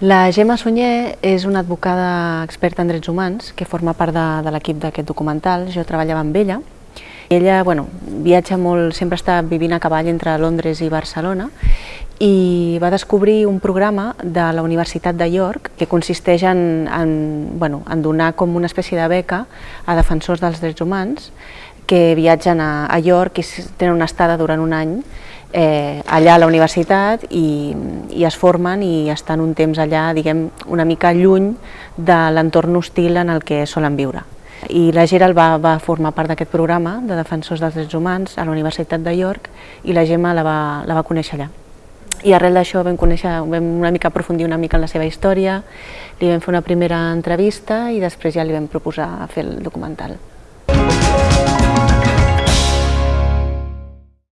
La Gemma Sunyer és una advocada experta en drets humans que forma part de, de l'equip d'aquest documental. Jo treballava amb ella. Ella bueno, viatja molt, sempre està vivint a cavall entre Londres i Barcelona i va descobrir un programa de la Universitat de York que consisteix en, en, bueno, en donar com una espècie de beca a defensors dels drets humans que viatgen a, a York i tenen una estada durant un any eh, allà a la universitat i, i es formen i estan un temps allà, diguem, una mica lluny de l'entorn hostil en el que solen viure. I la Gerald va, va formar part d'aquest programa de defensors dels drets humans a la Universitat de York i la Gemma la va, la va conèixer allà. I arrel d'això vam conèixer, vam una mica aprofundir una mica en la seva història, li vam fer una primera entrevista i després ja li vam proposar fer el documental.